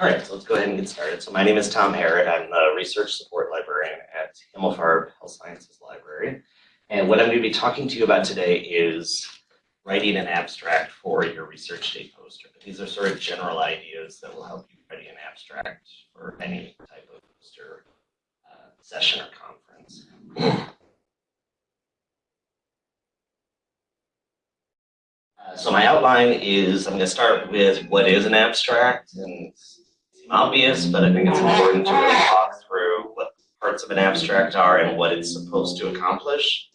All right, so let's go ahead and get started. So my name is Tom Harrod. I'm the research support librarian at Himmelfarb Health Sciences Library. And what I'm going to be talking to you about today is writing an abstract for your research day poster. But these are sort of general ideas that will help you write an abstract for any type of poster uh, session or conference. Uh, so my outline is I'm going to start with what is an abstract and obvious, but I think it's important to really talk through what parts of an abstract are and what it's supposed to accomplish.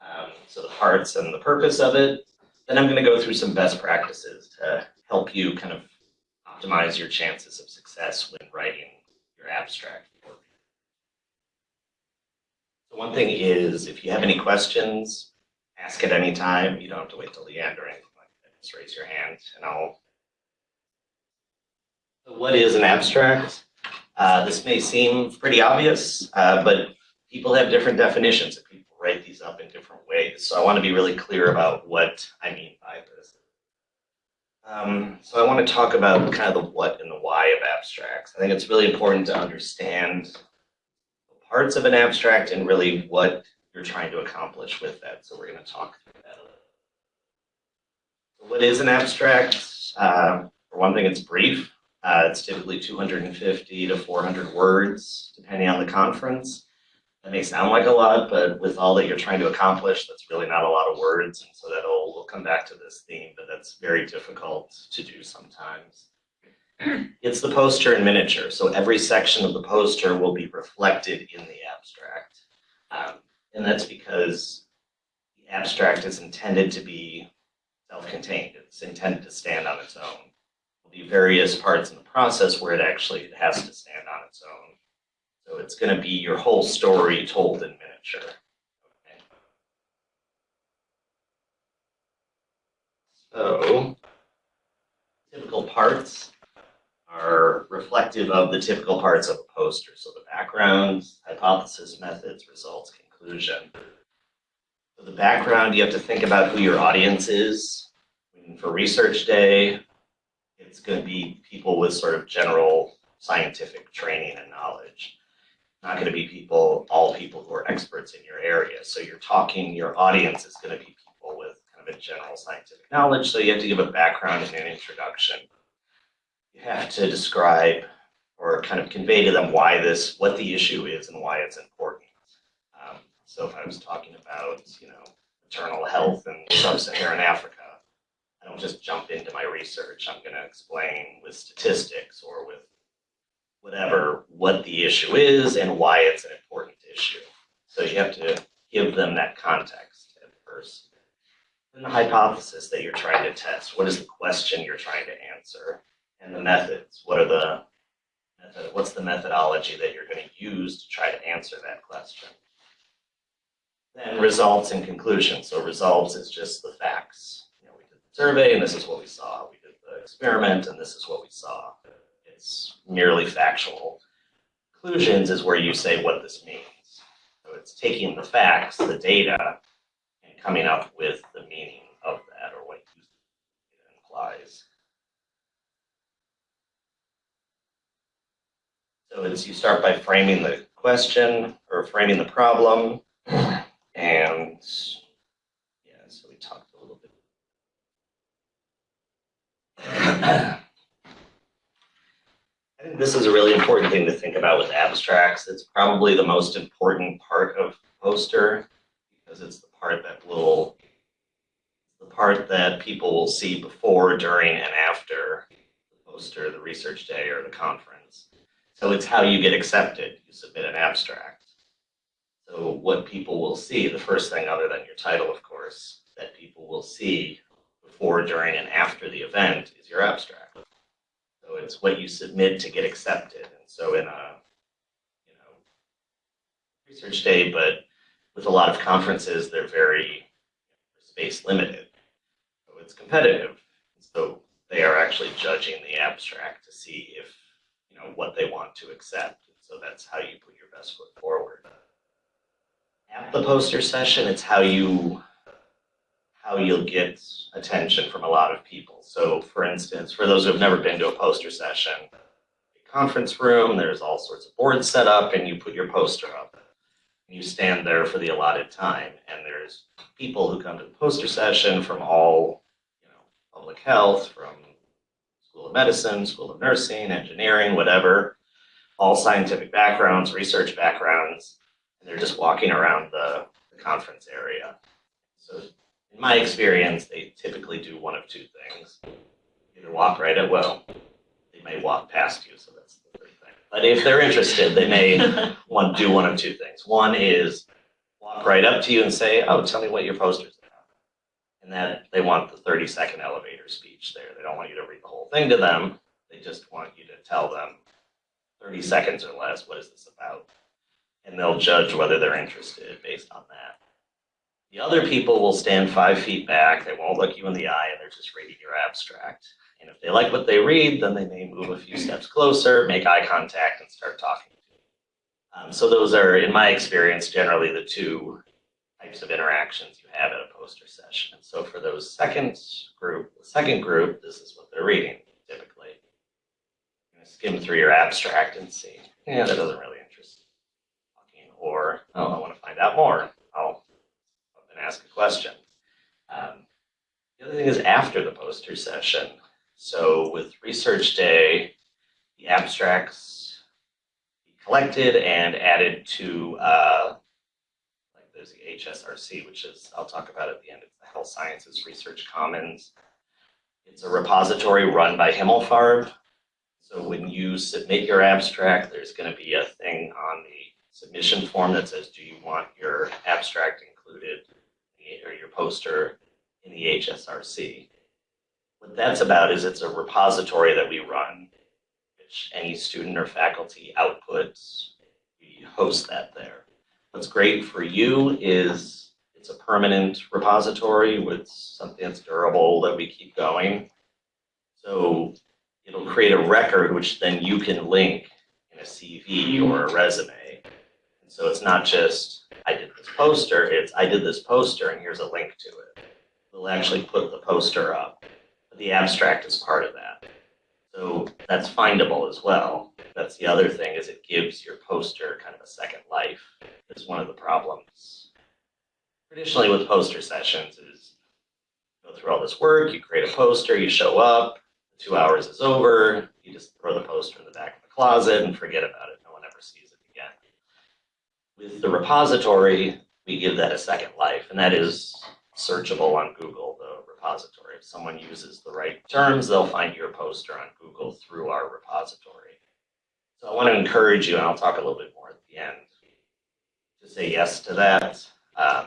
Um, so the parts and the purpose of it. Then I'm going to go through some best practices to help you kind of optimize your chances of success when writing your abstract. So one thing is, if you have any questions, ask at any time. You don't have to wait till the end or anything like that. Just raise your hand and I'll what is an abstract? Uh, this may seem pretty obvious, uh, but people have different definitions and people write these up in different ways. So I want to be really clear about what I mean by this. Um, so I want to talk about kind of the what and the why of abstracts. I think it's really important to understand the parts of an abstract and really what you're trying to accomplish with that. So we're going to talk through that a little. What is an abstract? Uh, for one thing, it's brief. Uh, it's typically 250 to 400 words, depending on the conference. That may sound like a lot, but with all that you're trying to accomplish, that's really not a lot of words. And so that'll, we'll come back to this theme, but that's very difficult to do sometimes. It's the poster in miniature. So every section of the poster will be reflected in the abstract. Um, and that's because the abstract is intended to be self-contained. It's intended to stand on its own be various parts in the process where it actually has to stand on its own. So it's going to be your whole story told in miniature. Okay. So typical parts are reflective of the typical parts of a poster. So the background, hypothesis, methods, results, conclusion. For the background, you have to think about who your audience is. For research day, it's going to be people with sort of general scientific training and knowledge. Not going to be people, all people who are experts in your area. So you're talking, your audience is going to be people with kind of a general scientific knowledge. So you have to give a background and an introduction. You have to describe or kind of convey to them why this, what the issue is and why it's important. Um, so if I was talking about, you know, maternal health in sub-Saharan Africa, I don't just jump into my research. I'm going to explain with statistics or with whatever what the issue is and why it's an important issue. So you have to give them that context at first. And the hypothesis that you're trying to test. What is the question you're trying to answer? And the methods. What are the method, what's the methodology that you're going to use to try to answer that question? Then results and conclusions. So results is just the facts survey and this is what we saw. We did the experiment and this is what we saw. It's merely factual. Conclusions is where you say what this means. So it's taking the facts, the data, and coming up with the meaning of that or what it implies. So it's you start by framing the question or framing the problem and I think this is a really important thing to think about with abstracts. It's probably the most important part of poster because it's the part that will, the part that people will see before, during, and after the poster, the research day, or the conference. So it's how you get accepted. You submit an abstract. So what people will see, the first thing other than your title, of course, that people will see before, during, and after the event is your abstract. So it's what you submit to get accepted. And so in a you know research day, but with a lot of conferences, they're very space limited. So it's competitive. So they are actually judging the abstract to see if you know what they want to accept. So that's how you put your best foot forward. At the poster session, it's how you how you'll get attention from a lot of people. So for instance, for those who have never been to a poster session, a conference room. There's all sorts of boards set up, and you put your poster up. And you stand there for the allotted time, and there's people who come to the poster session from all, you know, public health, from School of Medicine, School of Nursing, engineering, whatever, all scientific backgrounds, research backgrounds, and they're just walking around the, the conference area. So in my experience, they typically do one of two things. Either walk right at well, they may walk past you, so that's the third thing. But if they're interested, they may want to do one of two things. One is walk right up to you and say, "Oh, tell me what your poster's about," and that they want the thirty-second elevator speech there. They don't want you to read the whole thing to them. They just want you to tell them thirty seconds or less. What is this about? And they'll judge whether they're interested based on that. The other people will stand five feet back. They won't look you in the eye, and they're just reading your abstract. And if they like what they read, then they may move a few steps closer, make eye contact, and start talking to you. Um, so those are, in my experience, generally the two types of interactions you have at a poster session. And so for those second group, the second group, this is what they're reading typically. Gonna skim through your abstract and see, yeah, that doesn't really interest me. Or, oh, I want to find out more. And ask a question. Um, the other thing is after the poster session. So with Research Day, the abstracts collected and added to, uh, like there's the HSRC, which is, I'll talk about at the end, it's the Health Sciences Research Commons. It's a repository run by Himmelfarb. So when you submit your abstract, there's going to be a thing on the submission form that says, do you want your abstract included or your poster in the HSRC? What that's about is it's a repository that we run, which any student or faculty outputs, we host that there. What's great for you is it's a permanent repository with something that's durable that we keep going. So it'll create a record which then you can link in a CV or a resume. So it's not just, I did this poster, it's, I did this poster and here's a link to it. We'll actually put the poster up the abstract is part of that. So that's findable as well. That's the other thing is it gives your poster kind of a second life. Is one of the problems. Traditionally with poster sessions is go through all this work, you create a poster, you show up, two hours is over, you just throw the poster in the back of the closet and forget about it. No one ever sees. With the repository, we give that a second life, and that is searchable on Google, the repository. If someone uses the right terms, they'll find your poster on Google through our repository. So I want to encourage you, and I'll talk a little bit more at the end, to say yes to that, um,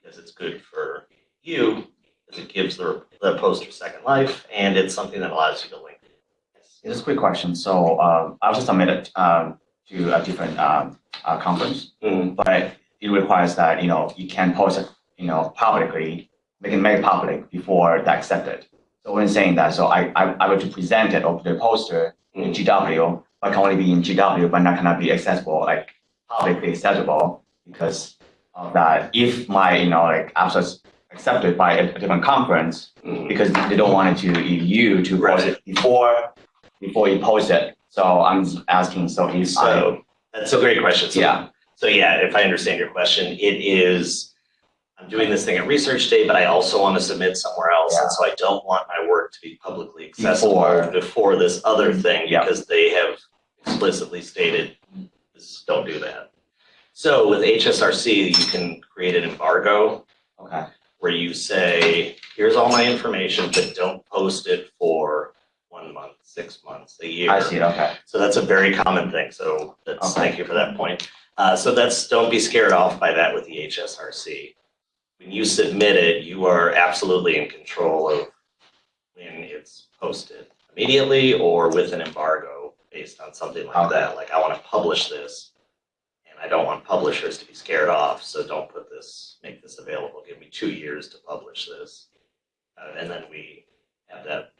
because it's good for you, because it gives the, the poster second life, and it's something that allows you to link. Yes. Just a quick question. So um, I was just submitted um, to a different um, uh, conference, Mm, but it requires that you know you can post it you know publicly, make it make it public before they accept it. So when saying that, so I I, I were to present it or a poster in GW, but can only be in GW, but not cannot be accessible like publicly accessible because of that. If my you know like abstract accepted by a, a different conference, mm. because they don't want it to you to post it before before you post it. So I'm just asking. So if So that's a great question. So, yeah, so yeah, if I understand your question, it is, I'm doing this thing at Research Day, but I also want to submit somewhere else. And so I don't want my work to be publicly accessible Before. before this other thing Yeah. because they have explicitly stated, don't do that. So with HSRC, you can create an embargo okay, where you say, here's all my information, but don't post it for one month, six months, a year. I see. Okay, So that's a very common thing. So that's, Okay. thank you for that point. Uh, so that's, don't be scared off by that with the HSRC. When you submit it, you are absolutely in control of when it's posted immediately or with an embargo based on something like that. Like I want to publish this and I don't want publishers to be scared off. So don't put this, make this available. Give me two years to publish this. Uh, and then we have that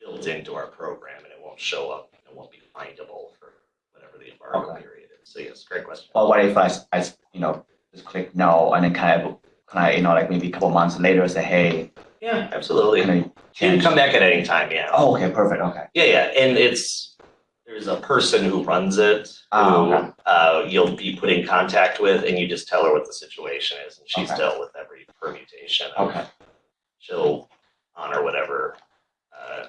built into our program and it won't show up, it won't be findable for whatever the embargo Okay. period is. So yes, great question. But what if I, I you know just click no and then kind of can I you know like maybe a couple months later say hey Yeah, absolutely. can I You can come back at any time, yeah. Oh, okay, perfect. Okay, Yeah, yeah, and it's, There's a person who runs it, Oh, who okay. uh, you'll be put in contact with, and you just tell her what the situation is, and she's Okay. dealt with every permutation. Okay. She'll honor whatever, uh,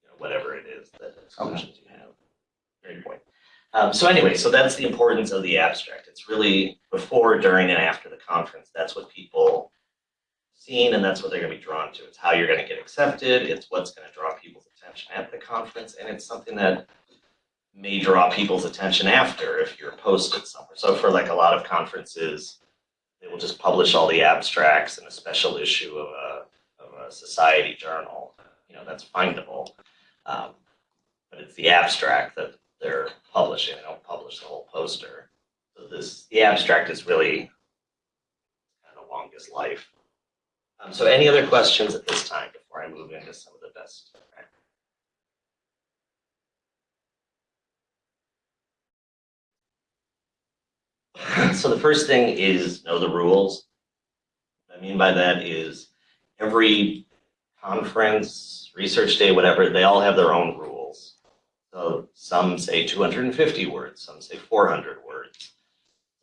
you know, whatever it is that exclusions you have. Great point. Um, so anyway, so that's the importance of the abstract. It's really before, during, and after the conference. That's what people seen, and that's what they're going to be drawn to. It's how you're going to get accepted. It's what's going to draw people's attention at the conference, and it's something that may draw people's attention after if you're posted somewhere. So for like a lot of conferences, they will just publish all the abstracts in a special issue of a, of a society journal. You know, that's findable. Um, but it's the abstract that they're publishing. They don't publish the whole poster. So this, the abstract is really kind of the longest life. Um, so any other questions at this time before I move into some of the best? So the first thing is know the rules. What I mean by that is every conference, research day, whatever, they all have their own rules. So some say 250 words, some say 400 words.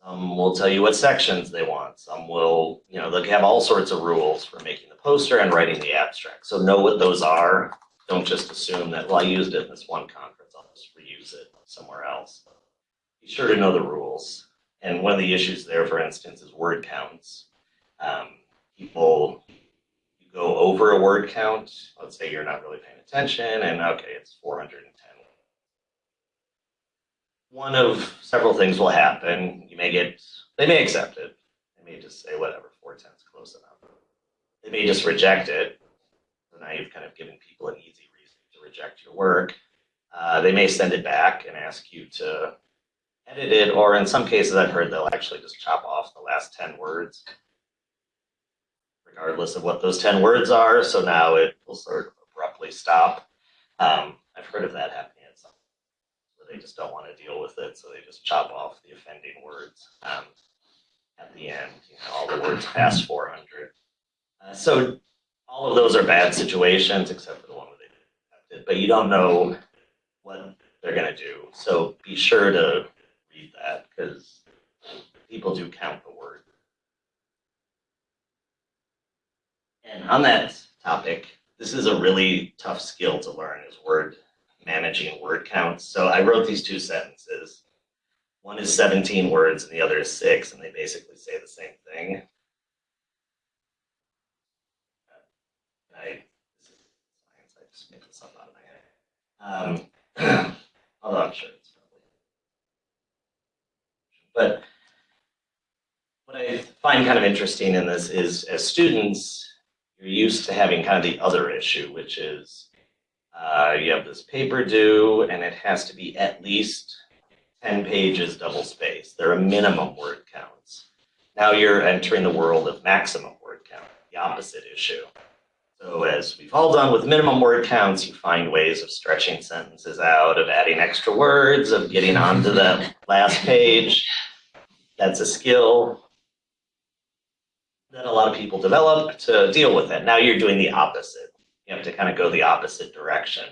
Some will tell you what sections they want. Some will, you know, they'll have all sorts of rules for making the poster and writing the abstract. So know what those are. Don't just assume that, well, I used it in this one conference, I'll just reuse it somewhere else. Be sure to know the rules. And one of the issues there, for instance, is word counts. Um, people you go over a word count. Let's say you're not really paying attention, and okay, it's 410. One of several things will happen. You may get, they may accept it. They may just say, whatever, 410 is close enough. They may just reject it. So now you've kind of given people an easy reason to reject your work. Uh, they may send it back and ask you to edit it, or in some cases I've heard they'll actually just chop off the last 10 words, regardless of what those 10 words are. So now it will sort of abruptly stop. Um, I've heard of that happening they just don't want to deal with it, so they just chop off the offending words um, at the end, you know, all the words past 400. Uh, so all of those are bad situations, except for the one where they it, but you don't know what they're going to do. So be sure to read that because people do count the word. And on that topic, this is a really tough skill to learn is word managing word counts. So I wrote these two sentences. One is 17 words and the other is six, and they basically say the same thing. I, science, I just made this up out of my head. Um, although I'm sure it's probably but what I find kind of interesting in this is as students, you're used to having kind of the other issue, which is uh, you have this paper due and it has to be at least 10 pages double spaced. There are minimum word counts. Now you're entering the world of maximum word count, the opposite issue. So as we've all done with minimum word counts, you find ways of stretching sentences out, of adding extra words, of getting onto the last page. That's a skill that a lot of people develop to deal with it. Now you're doing the opposite. You have to kind of go the opposite direction.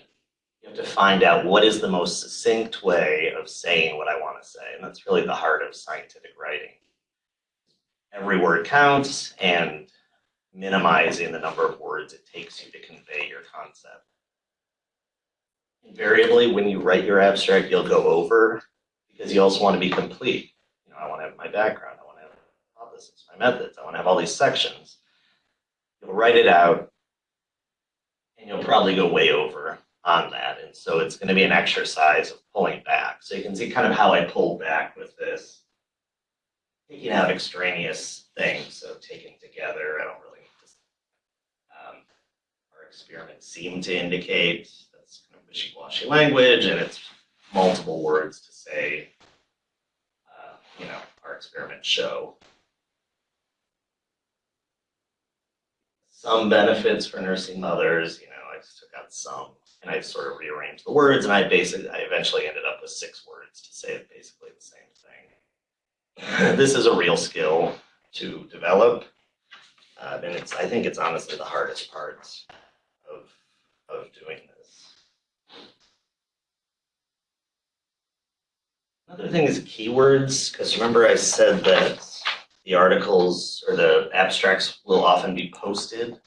You have to find out what is the most succinct way of saying what I want to say. And that's really the heart of scientific writing. Every word counts and minimizing the number of words it takes you to convey your concept. Invariably, when you write your abstract, you'll go over because you also want to be complete. You know, I want to have my background, I want to have my hypothesis, my methods, I want to have all these sections. You'll write it out and you'll probably go way over on that. And so it's going to be an exercise of pulling back. So you can see kind of how I pulled back with this, taking out extraneous things, so taken together, I don't really um, our experiments seem to indicate that's kind of wishy-washy language, and it's multiple words to say, uh, you know, our experiments show. Some benefits for nursing mothers, you I just took out some, and I sort of rearranged the words, and I basically, I eventually ended up with six words to say basically the same thing. this is a real skill to develop. Uh, and it's, I think it's honestly the hardest part of, of doing this. Another thing is keywords, because remember I said that the articles or the abstracts will often be posted.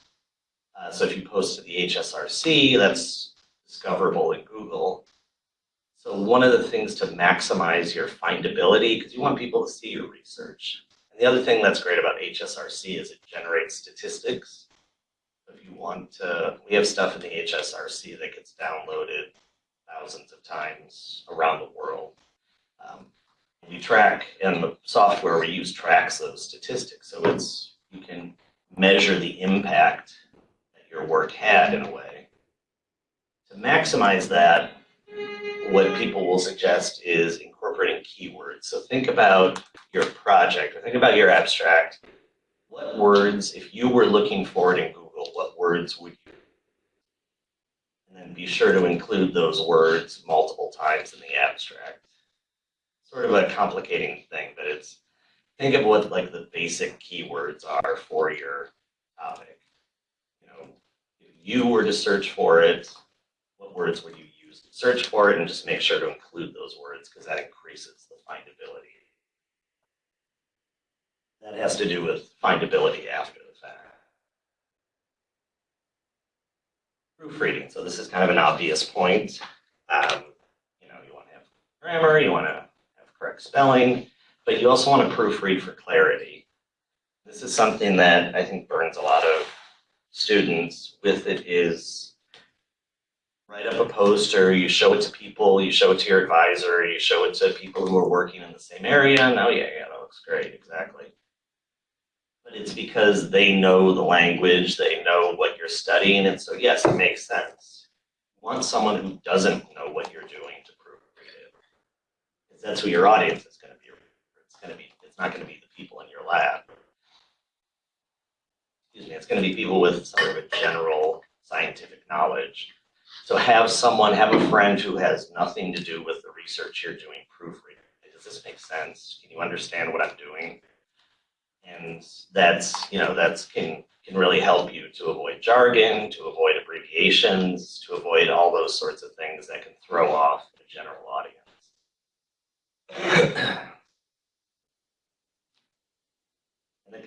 Uh, so if you post to the HSRC, that's discoverable in Google. So one of the things to maximize your findability, because you want people to see your research. And the other thing that's great about HSRC is it generates statistics. If you want to, we have stuff in the HSRC that gets downloaded thousands of times around the world. Um, we track, and the software we use tracks those statistics. So it's, you can measure the impact your work had in a way. To maximize that, what people will suggest is incorporating keywords. So think about your project or think about your abstract. What words, if you were looking for it in Google, what words would you and then be sure to include those words multiple times in the abstract. Sort of a complicating thing, but it's think of what like the basic keywords are for your topic. You were to search for it, what words would you use to search for it, and just make sure to include those words because that increases the findability. That has to do with findability after the fact. proofreading. So this is kind of an obvious point. Um, you know, you want to have grammar, you want to have correct spelling, but you also want to proofread for clarity. This is something that I think burns a lot of students with it is write up a poster, you show it to people, you show it to your advisor, you show it to people who are working in the same area, and oh yeah, yeah, that looks great, exactly. But it's because they know the language, they know what you're studying, and so yes, it makes sense. You want someone who doesn't know what you're doing to proofread it. Because that's who your audience is going to be. It's going to be, it's not going to be the people in your lab. Excuse me, it's going to be people with sort of a general scientific knowledge. So have someone, have a friend who has nothing to do with the research you're doing proofread. Does this make sense? Can you understand what I'm doing? And that's, you know, that's can, can really help you to avoid jargon, to avoid abbreviations, to avoid all those sorts of things that can throw off the general audience.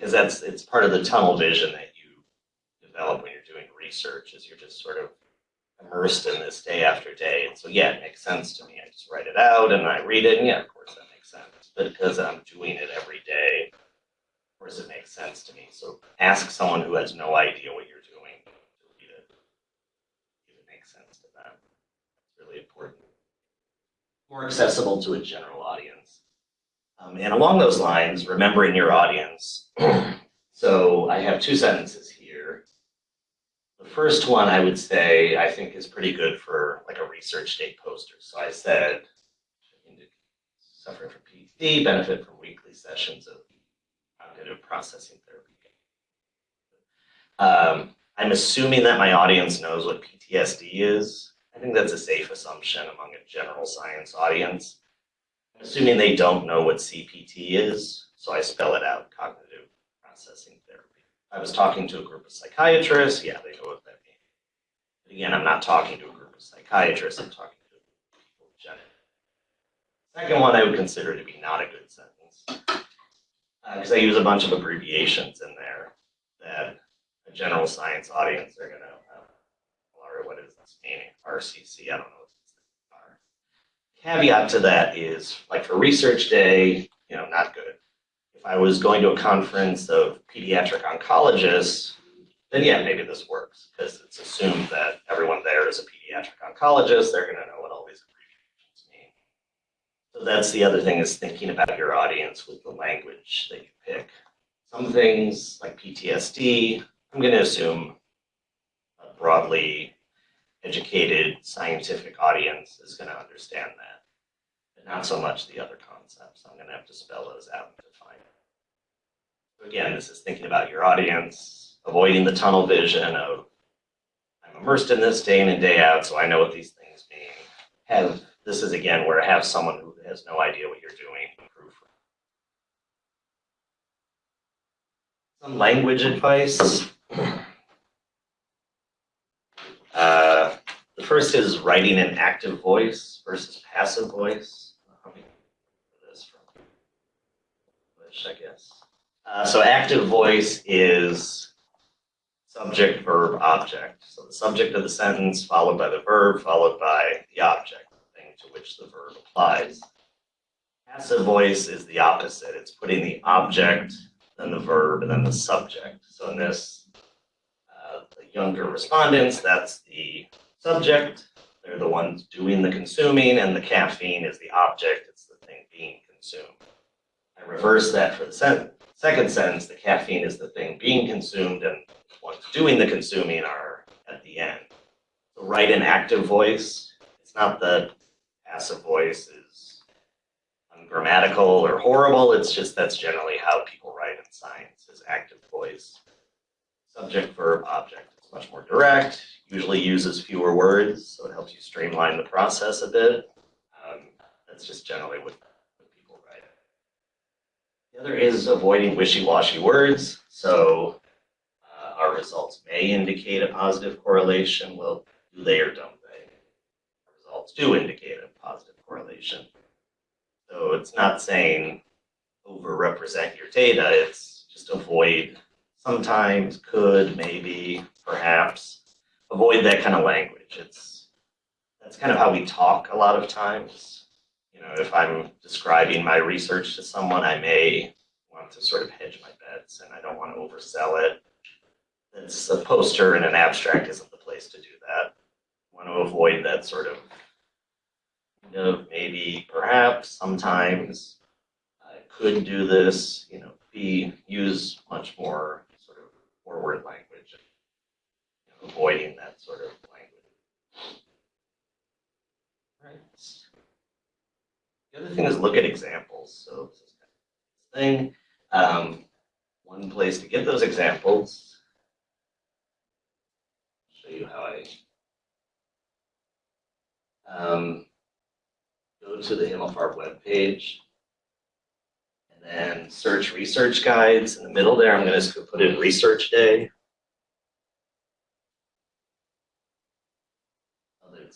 because that's, it's part of the tunnel vision that you develop when you're doing research is you're just sort of immersed in this day after day. And so, yeah, it makes sense to me. I just write it out and I read it, and yeah, of course that makes sense. But because I'm doing it every day, of course it makes sense to me. So ask someone who has no idea what you're doing to read it. If it makes sense to them. It's really important. More accessible to a general audience. Um, and along those lines, remembering your audience. so I have two sentences here. The first one I would say I think is pretty good for like a research day poster. So I said, suffering from PTSD, benefit from weekly sessions of cognitive processing therapy. Um, I'm assuming that my audience knows what PTSD is. I think that's a safe assumption among a general science audience. Assuming they don't know what CPT is, so I spell it out, cognitive processing therapy. I was talking to a group of psychiatrists, yeah, they know what that means. But again, I'm not talking to a group of psychiatrists, I'm talking to people generally. Second one I would consider to be not a good sentence because uh, I use a bunch of abbreviations in there that a general science audience are going to, uh, what is this meaning? RCC, I don't know what these things are. Caveat to that is, like for research day, you know, not good. If I was going to a conference of pediatric oncologists, then yeah, maybe this works because it's assumed that everyone there is a pediatric oncologist. They're going to know what all these abbreviations mean. so that's the other thing is thinking about your audience with the language that you pick. Some things like PTSD, I'm going to assume uh, broadly educated scientific audience is going to understand that, but not so much the other concepts. I'm going to have to spell those out and define. So again, this is thinking about your audience, avoiding the tunnel vision of I'm immersed in this day in and day out, so I know what these things mean. Have this is again where I have someone who has no idea what you're doing. Some language advice. Uh, the first is writing an active voice versus passive voice. English, I guess. Uh, so active voice is subject, verb, object. So the subject of the sentence followed by the verb, followed by the object, the thing to which the verb applies. Passive voice is the opposite. It's putting the object, then the verb, and then the subject. So in this, uh, the younger respondents, that's the subject. They're the ones doing the consuming, and the caffeine is the object. It's the thing being consumed. I reverse that for the second sentence. The caffeine is the thing being consumed, and the ones doing the consuming are at the end. So write an active voice. It's not that passive voice is ungrammatical or horrible. It's just that's generally how people write in science is active voice. Subject, verb, object. It's much more direct, usually uses fewer words, so it helps you streamline the process a bit. Um, that's just generally what, what people write. The other is avoiding wishy-washy words. So uh, our results may indicate a positive correlation. Well, do they or don't they? Results do indicate a positive correlation. So it's not saying overrepresent your data. It's just avoid sometimes, could, maybe, perhaps. Avoid that kind of language. It's that's kind of how we talk a lot of times. You know, if I'm describing my research to someone, I may want to sort of hedge my bets and I don't want to oversell it. It's a poster and an abstract isn't the place to do that. I want to avoid that sort of kind of maybe, perhaps, sometimes I could do this, you know, be use much more sort of forward language, you know, avoiding that sort of language. Right. The other thing is look at examples. So this is kind of this thing. Um, one place to get those examples. Show you how I um, go to the Himmelfarb webpage and then search research guides. In the middle there, I'm going to put in research day.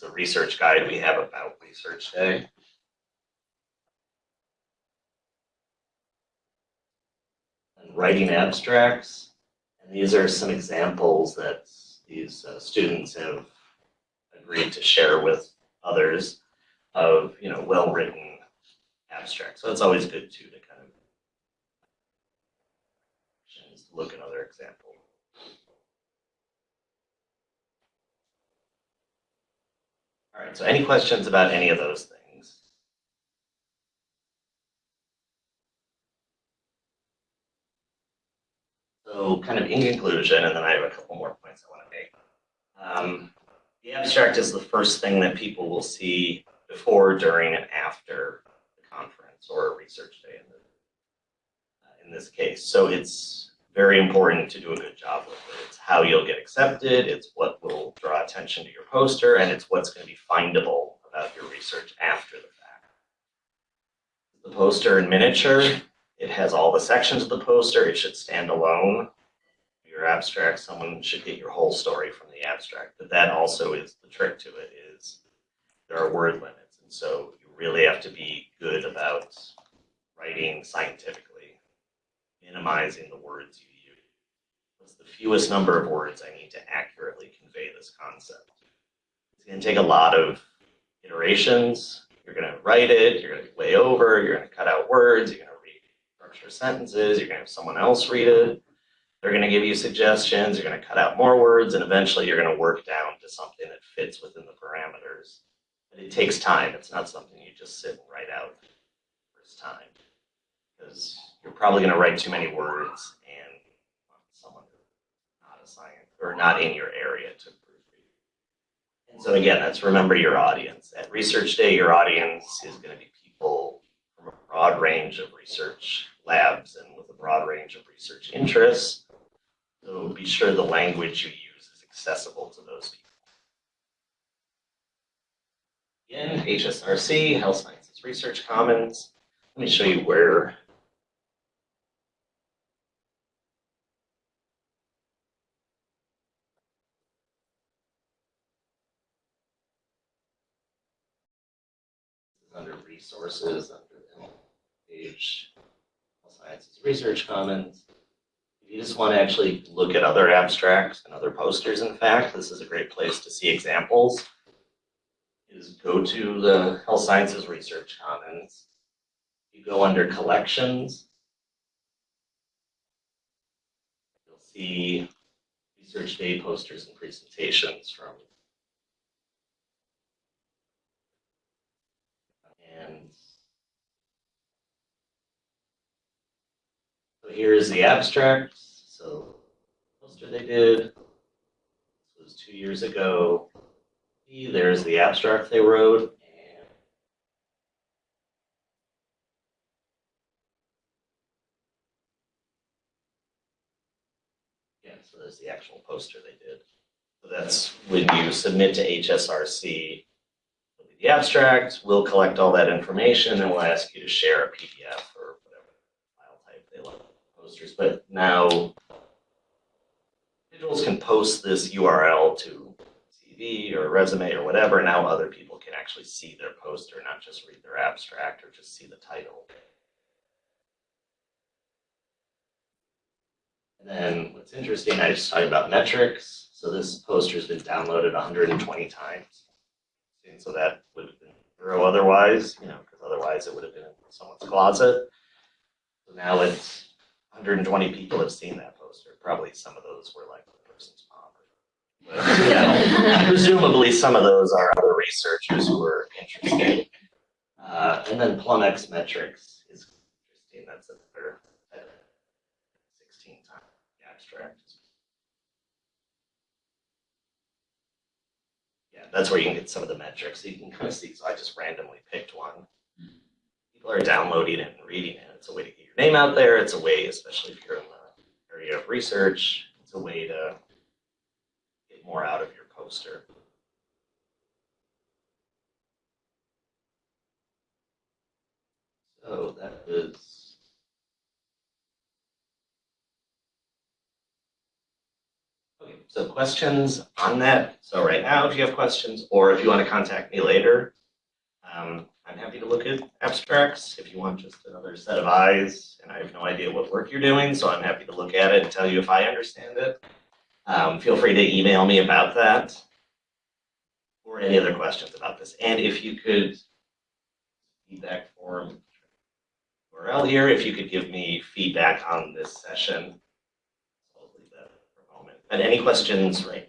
A research guide we have about research day. And writing abstracts. And these are some examples that these uh, students have agreed to share with others of, you know, well-written abstracts. So it's always good too to kind of look at other examples. All right, so any questions about any of those things? So kind of in conclusion, and then I have a couple more points I want to make. Um, the abstract is the first thing that people will see before, during, and after the conference or a research day in, the, uh, in this case. So it's very important to do a good job with it. It's how you'll get accepted, it's what will draw attention to your poster, and it's what's going to be findable about your research after the fact. The poster in miniature, it has all the sections of the poster, it should stand alone. Your abstract, someone should get your whole story from the abstract, but that also is the trick to it is there are word limits, and so you really have to be good about writing scientifically, minimizing the words you use. What's the fewest number of words I need to accurately convey this concept? It's going to take a lot of iterations. You're going to write it, you're going to lay over, you're going to cut out words, you're going to restructure sentences, you're going to have someone else read it. They're going to give you suggestions, you're going to cut out more words, and eventually you're going to work down to something that fits within the parameters. It takes time. It's not something you just sit and write out first time. Because you're probably going to write too many words and someone who's not a science or not in your area to proofread. And so again, that's remember your audience. At Research Day, your audience is going to be people from a broad range of research labs and with a broad range of research interests. So be sure the language you use is accessible to those people. Again, HSRC, Health Sciences Research Commons. Let me show you where under resources, under the page, Health Sciences Research Commons. If you just want to actually look at other abstracts and other posters, in fact, this is a great place to see examples. Is go to the Health Sciences Research Commons. You go under collections. You'll see research day posters and presentations from. And so here's the abstract. So poster they did. This was two years ago. There's the abstract they wrote. Yeah, so there's the actual poster they did. So that's when you submit to HSRC the abstract, we'll collect all that information and we'll ask you to share a PDF or whatever file type they like posters. But now individuals can post this URL to CV or resume or whatever. Now other people can actually see their poster, not just read their abstract or just see the title. And then what's interesting, I just talked about metrics. So this poster's been downloaded 120 times. And so that would have been zero otherwise, you know, because otherwise it would have been in someone's closet. So now it's 120 people have seen that poster. Probably some of those were like the person's mom. But, yeah, presumably some of those are other researchers who were interested. Uh, and then PlumX metrics is interesting. That's another uh, 16 times the abstract. Yeah, that's where you can get some of the metrics. You can kind of see. So I just randomly picked one. People are downloading it and reading it. It's a way to get your name out there. It's a way, especially if you're in the area of research, it's a way to get more out of your poster. So that is. Okay, so questions on that? So right now, if you have questions, or if you want to contact me later, um, I'm happy to look at abstracts if you want just another set of eyes. And I have no idea what work you're doing, so I'm happy to look at it and tell you if I understand it. Um, feel free to email me about that or any other questions about this. And if you could feedback form URL here, if you could give me feedback on this session. I'll leave that for a moment. Any questions right